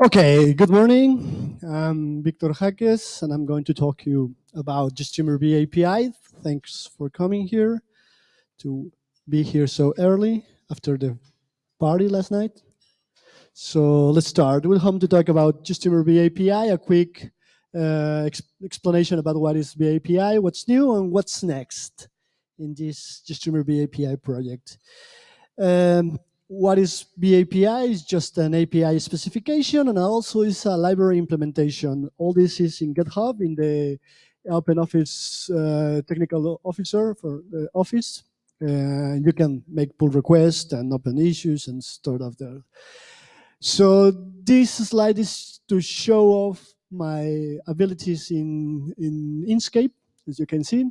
Okay, good morning. I'm Víctor Jáquez, and I'm going to talk to you about GStreamer API. Thanks for coming here to be here so early after the party last night. So let's start. We'll come to talk about GStreamer API, a quick uh, ex explanation about what is API, what's new, and what's next in this GStreamer API project. Um, what is VA-API is just an API specification and also is a library implementation. All this is in GitHub in the Open Office uh, technical officer for the office. Uh, you can make pull requests and open issues and start off there. So this slide is to show off my abilities in, in Inkscape as you can see.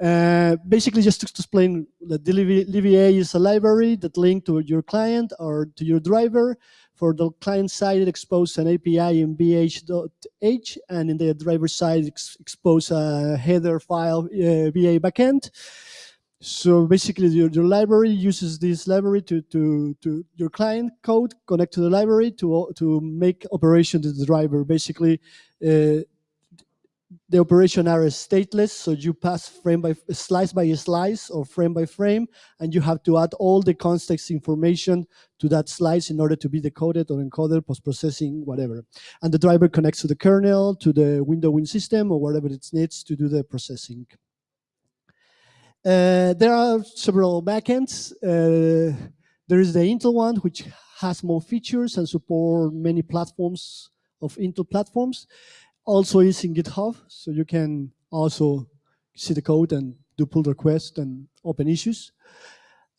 Uh, basically, just to explain that libVA is a library that link to your client or to your driver. For the client side, it exposes an API in va.h, and in the driver side, ex expose a header file uh, via backend. So basically, your, your library uses this library to, to, to your client code, connect to the library to, to make operation to the driver. Basically, uh, the operation are stateless, so you pass frame by slice by slice or frame by frame, and you have to add all the context information to that slice in order to be decoded or encoded, post-processing, whatever. And the driver connects to the kernel, to the window win system, or whatever it needs to do the processing. Uh, there are several backends. Uh, there is the Intel one, which has more features and support many platforms of Intel platforms also is in GitHub, so you can also see the code and do pull requests and open issues.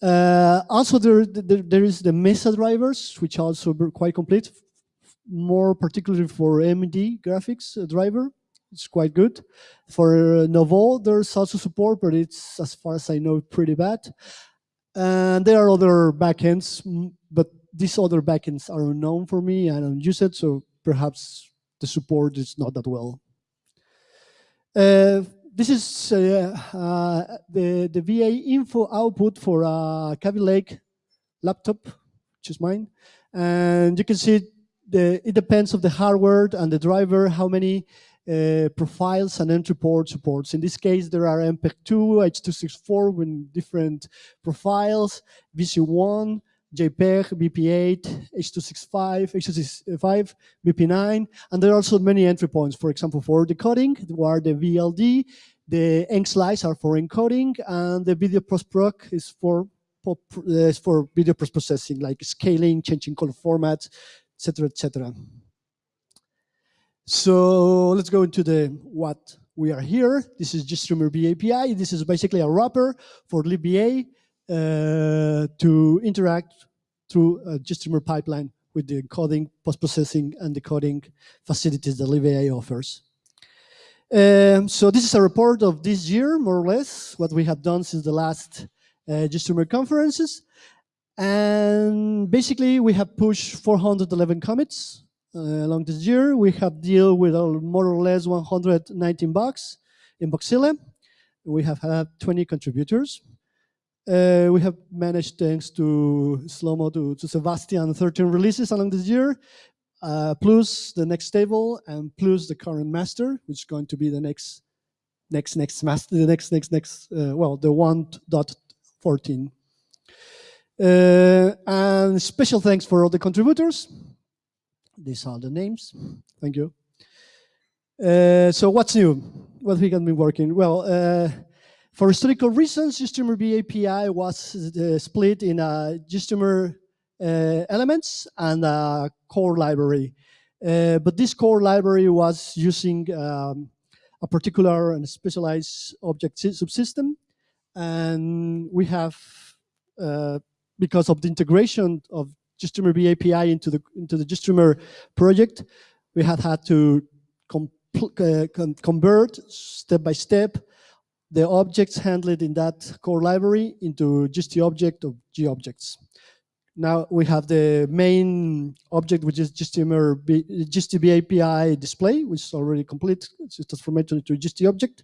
Uh, also, there, there, there is the Mesa drivers, which are also quite complete, more particularly for AMD graphics driver. It's quite good. For Nouveau, there's also support, but it's, as far as I know, pretty bad. And there are other backends, but these other backends are unknown for me. I don't use it, so perhaps the support is not that well. Uh, this is uh, uh, the, the VA info output for a Kaby Lake laptop, which is mine. And you can see the, it depends of the hardware and the driver, how many uh, profiles and entry port supports. In this case, there are MPEG-2, H.264 with different profiles, VC1, JPEG, VP8, H.265, H.265, VP9, and there are also many entry points. For example, for decoding, where the VLD, the EncSlice are for encoding, and the video post-proc is for uh, for video post-processing, like scaling, changing color formats, etc., etc. So let's go into the what we are here. This is GStreamer API. This is basically a wrapper for libVA to interact through a GStreamer pipeline with the encoding, post-processing, and decoding facilities that libVA offers. Um, so this is a report of this year, more or less, what we have done since the last uh, GStreamer conferences. And basically, we have pushed 411 commits uh, along this year. We have deal with uh, more or less 119 bugs in Bugzilla. We have had 20 contributors. Uh, we have managed, thanks to Slomo, to, to Sebastian, 13 releases along this year, uh, plus the next stable and plus the current master, which is going to be the next, next, next master, the next, next, next, uh, well, the 1.14. Uh, and special thanks for all the contributors. These are the names. Thank you. Uh, so what's new? What we have been working? Well, uh, for historical reasons, GStreamer API was uh, split in a GStreamer uh, elements and a core library. Uh, but this core library was using um, a particular and specialized object subsystem. And we have, uh, because of the integration of GStreamer API into the, into the GStreamer project, we had had to uh, convert step by step the objects handled in that core library into just the object of objects. Now we have the main object, which is GStreamer, GSTB API display, which is already complete. It's just transformed into GST object,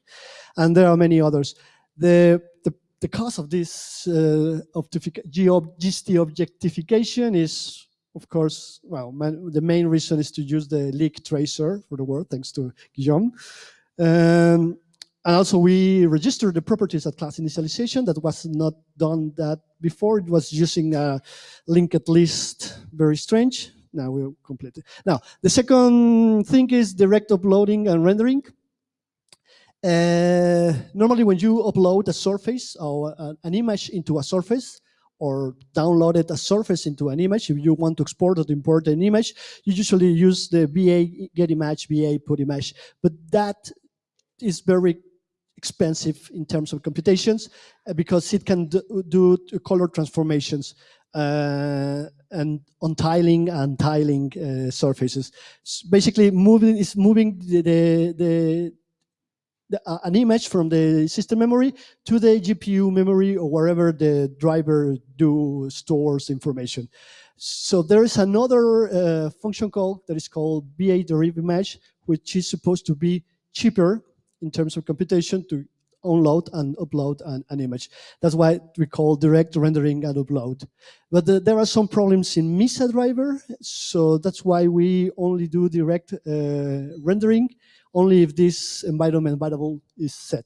and there are many others. The the, the cost of this uh, GST objectification is of course, well, man, the main reason is to use the leak tracer for the word, thanks to Guillaume. Um, and also we registered the properties at class initialization that was not done that before. It was using a linked list, very strange. Now we'll complete it. Now, the second thing is direct uploading and rendering. Uh, normally when you upload a surface or an image into a surface, or downloaded a surface into an image, if you want to export or import an image, you usually use the VA get image, VA put image. But that is very expensive in terms of computations uh, because it can do, color transformations uh, and on tiling and tiling uh, surfaces. So basically, moving is moving the, the, the the, uh, an image from the system memory to the GPU memory or wherever the driver do stores information. So there is another uh, function call that is called VA derive image, which is supposed to be cheaper in terms of computation to unload and upload an, an, image. That's why we call direct rendering and upload. But the, there are some problems in Mesa driver, so that's why we only do direct uh, rendering only if this environment variable is set.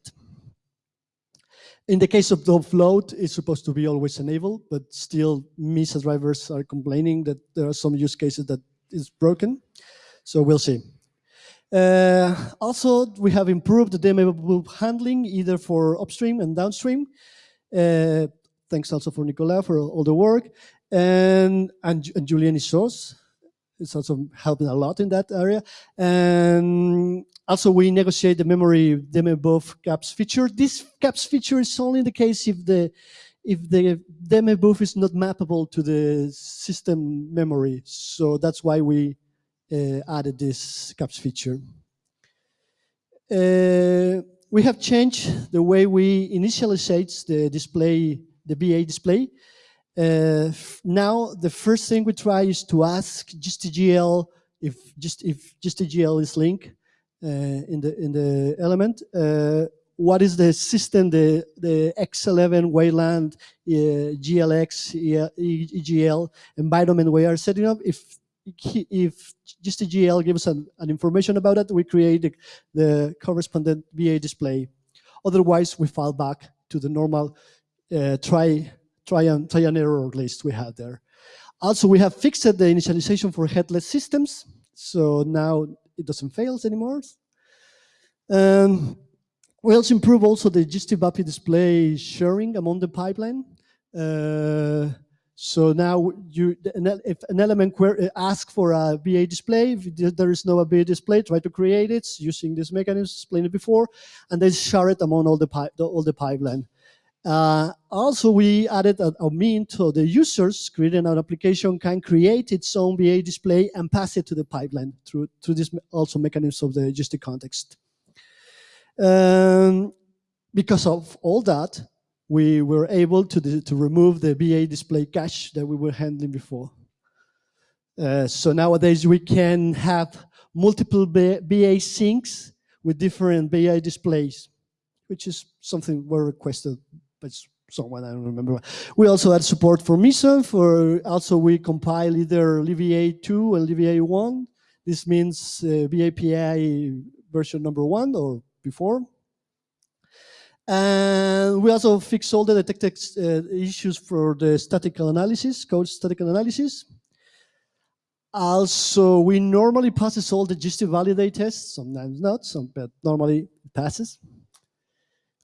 In the case of the offload, it's supposed to be always enabled, but still Mesa drivers are complaining that there are some use cases that is broken. So we'll see. Uh, also, we have improved the DMA handling either for upstream and downstream. Uh, thanks also for Nicolas for all the work. And, and, and Issos is also helping a lot in that area. And also we negotiate the memory DMA caps feature. This caps feature is only in the case if the if the DMA is not mappable to the system memory. So that's why we added this caps feature. Uh, we have changed the way we initialize the display, the VA display. Uh, now the first thing we try is to ask GSTGL if just if GSTGL is linked uh, in the in the element. Uh, what is the system, the the X11 Wayland uh, GLX EGL environment we are setting up? If if GSTGL gives an, an information about it, we create the, the, correspondent VA display. Otherwise, we fall back to the normal uh, try, try, and, try and error list we had there. Also, we have fixed the initialization for headless systems. So now it doesn't fail anymore. Um, we also improve also the GST display sharing among the pipeline. Uh, so now you, if an element uh, asks for a VA display, if there is no VA display, try to create it using this mechanism explained before, and then share it among all the, all the pipeline. Uh, also, we added a, a mean so the users creating an application can create its own VA display and pass it to the pipeline through, through this also mechanism of the GST context. Um, because of all that, we were able to, to remove the VA display cache that we were handling before. Uh, so nowadays we can have multiple VA syncs with different VA displays, which is something we requested by someone, I don't remember. We also had support for Mesa, for also we compile either LibVA 2 and LibVA 1. This means uh, VA-API version number one or before. And we also fix all the detected uh, issues for the statistical analysis, code statistical analysis. Also, we normally passes all the GST validate tests, sometimes not, some, but normally it passes,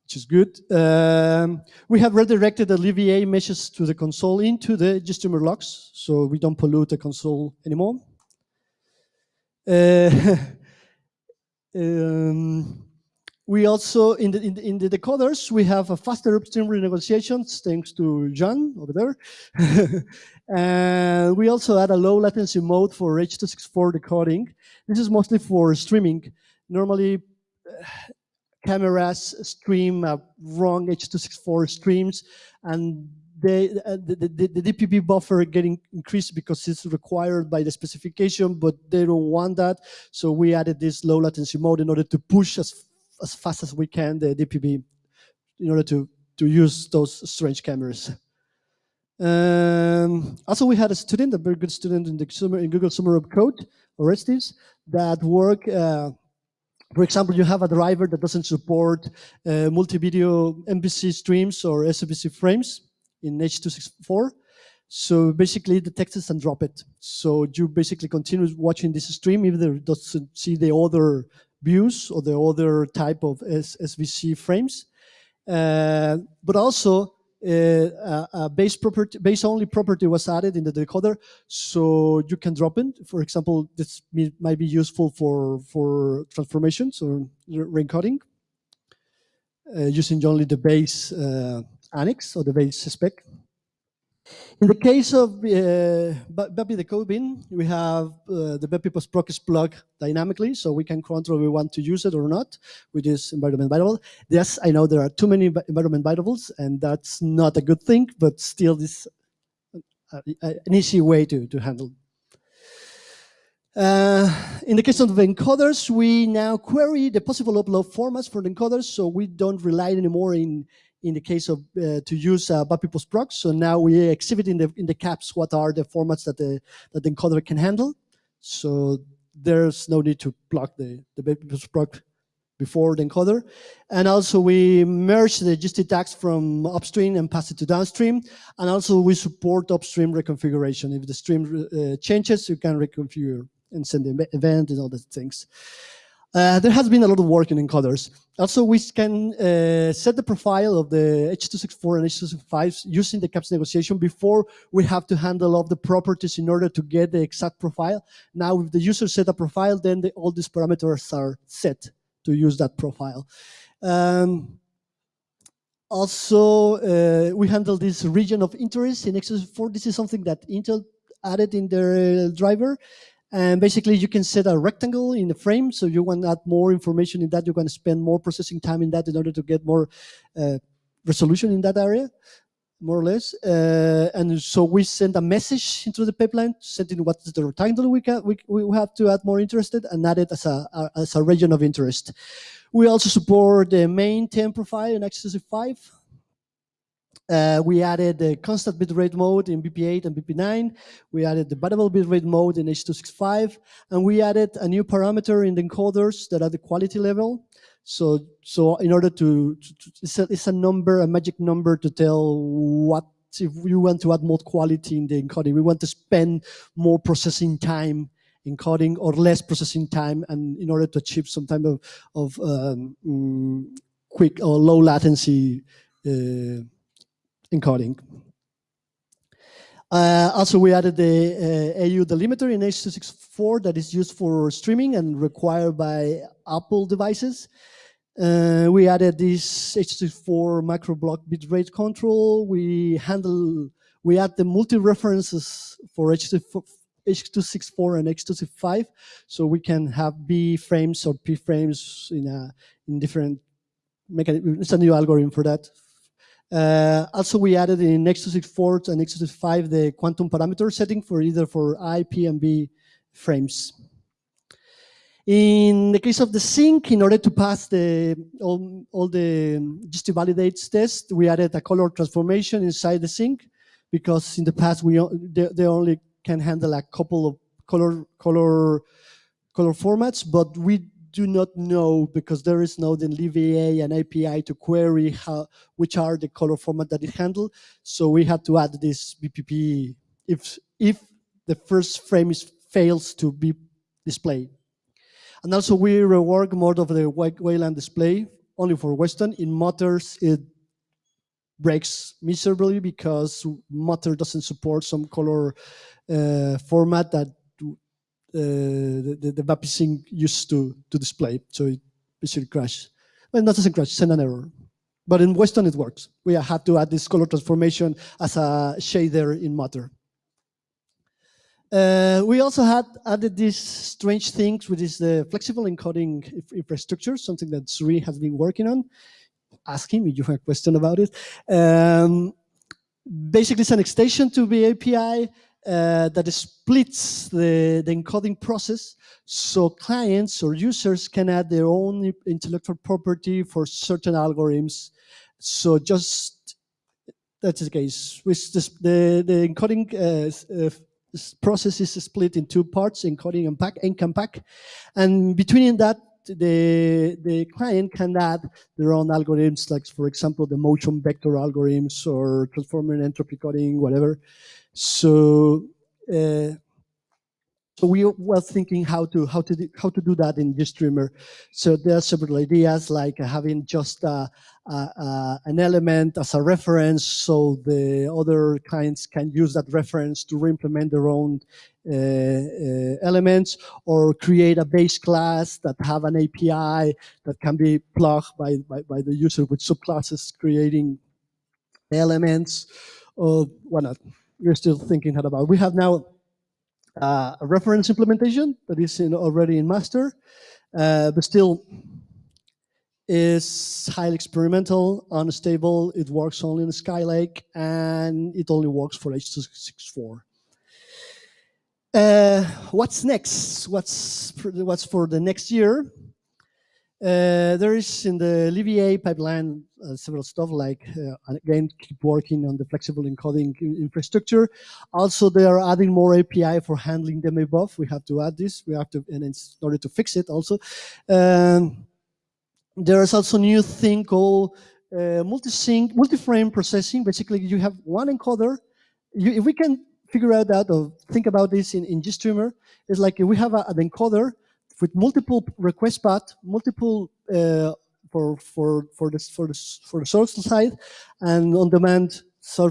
which is good. Um, we have redirected the LibVA meshes to the console into the GSTreamer logs, so we don't pollute the console anymore. Uh, um, we also, in the, in the, in the decoders, we have a faster upstream renegotiations thanks to John over there. and we also add a low latency mode for H.264 decoding. This is mostly for streaming. Normally, uh, cameras stream uh, wrong H.264 streams and they, uh, the, the, the, DPB buffer getting increased because it's required by the specification, but they don't want that. So we added this low latency mode in order to push as as fast as we can the DPB in order to, to use those strange cameras. Um, also, we had a student, a very good student in the summer, in Google Summer of Code, Orestis, that work. Uh, for example, you have a driver that doesn't support uh, multi-video MVC streams or SVC frames in H.264. So basically, is and drop it. So you basically continue watching this stream even though it doesn't see the other views or the other type of SVC frames. Uh, but also, uh, a base property, base only property was added in the decoder, so you can drop in. For example, this might be useful for for transformations or reencoding uh, using only the base uh, annex or the base spec. In the case of uh, VAAPI the code bin, we have uh, the VAAPI postproc plug dynamically, so we can control we want to use it or not which is environment variable. Yes, I know there are too many environment variables, and that's not a good thing, but still this uh, an easy way to, to handle. Uh, in the case of the encoders, we now query the possible upload formats for the encoders, so we don't rely anymore in in the case of uh, to use uh, VAAPI postproc. So now we exhibit in the in the caps what are the formats that the that the encoder can handle. So there's no need to block the the VAAPI postproc before the encoder. And also we merge the GST tags from upstream and pass it to downstream. And also we support upstream reconfiguration. If the stream uh, changes, you can reconfigure and send the event and all those things. Uh, there has been a lot of work in encoders. Also, we can uh, set the profile of the H.264 and H.265 using the caps negotiation before we have to handle all the properties in order to get the exact profile. Now, if the user set a profile, then the, all these parameters are set to use that profile. Um, also, uh, we handle this region of interest in X.264. This is something that Intel added in their driver. And basically you can set a rectangle in the frame. So you want to add more information in that, you're going to spend more processing time in that in order to get more uh, resolution in that area, more or less. Uh, and so we send a message into the pipeline, setting what the rectangle we, can, we, we have to add more interested and add it as a, as a region of interest. We also support the main 10 profile in X.265 uh, we added the constant bitrate mode in VP8 and VP9. We added the variable bitrate mode in H.265. And we added a new parameter in the encoders that are the quality level. So, so in order to, to, to it's, a, it's, a, number, a magic number to tell what if you want to add more quality in the encoding. We want to spend more processing time encoding or less processing time and in order to achieve some type of, of um, mm, quick or low latency uh, encoding. Uh, also, we added the uh, AU delimiter in H.264 that is used for streaming and required by Apple devices. Uh, we added this H.264 macro block bitrate control. We handle, we add the multi-references for H.264 H.264 and H.265, so we can have B frames or P frames in a in different mechanism. It's a new algorithm for that uh, also, we added in X264 and X265 the quantum parameter setting for either for I, P, and B frames. In the case of the sync, in order to pass the all, all the GST validates test, we added a color transformation inside the sync because in the past we they, they only can handle a couple of color color color formats, but we do not know because there is no then LibVA and API to query how which are the color format that it handle. So we had to add this VPP if if the first frame is, fails to be displayed. And also we rework more of the Wayland display only for Weston. In Mutters, it breaks miserably because Mutter doesn't support some color uh, format that the, the, the sync used to, to display. So it basically crashes. Well, not doesn't crash, send an error. But in Weston, it works. We had to add this color transformation as a shader in Matter. Uh, we also had added these strange things, which is the flexible encoding infrastructure, something that Sri has been working on. Ask him if you have a question about it. Um, basically, it's an extension to the API uh, that splits the, the encoding process so clients or users can add their own intellectual property for certain algorithms. So just that's the case. With this, the the encoding uh, uh, process is split in two parts: encoding and pack, and pack, and between that, the the client can add their own algorithms, like for example the motion vector algorithms or transformer entropy coding, whatever. So. Uh, so we were thinking how to how to do, how to do that in GStreamer. So there are several ideas like having just a, a, a, an element as a reference, so the other clients can use that reference to re-implement their own uh, uh, elements, or create a base class that have an API that can be plugged by by, by the user with subclasses creating elements, or whatnot. We're still thinking about. We have now uh, a reference implementation that is in, already in master, uh, but still is highly experimental, unstable. It works only in Skylake, and it only works for H.264. Uh, what's next? What's for what's for the next year? Uh, there is in the LibVA pipeline uh, several stuff like, uh, again, keep working on the flexible encoding infrastructure. Also, they are adding more API for handling them above. We have to add this. We have to, and in order to fix it also. Um, there is also a new thing called uh, multi-sync, multi-frame processing. Basically, you have one encoder. You, if we can figure out that or think about this in, in GStreamer, it's like we have a, an encoder with multiple request path, multiple uh, for for for this for this for the source side, and on demand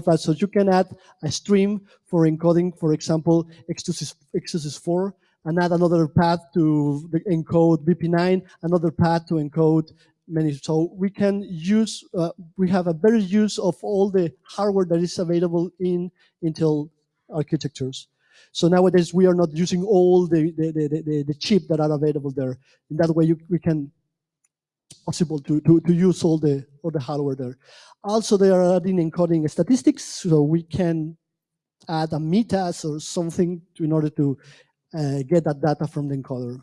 path. So you can add a stream for encoding, for example, X264, and add another path to encode VP9, another path to encode many. So we can use, uh, we have a better use of all the hardware that is available in Intel architectures. So nowadays we are not using all the, the, the, the, the chip that are available there. In that way you, we can, possible to, to, to use all the, all the hardware there. Also they are adding encoding statistics so we can add a metas or something to, in order to uh, get that data from the encoder.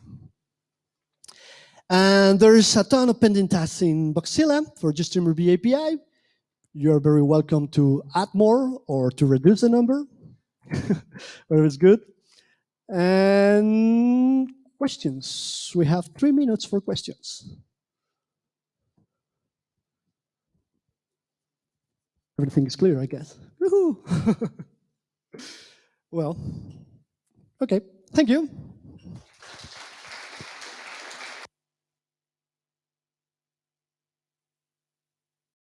And there is a ton of pending tasks in Bugzilla for GStreamer API. You're very welcome to add more or to reduce the number. Where it's good. And questions. We have three minutes for questions. Everything is clear, I guess. well, okay. Thank you.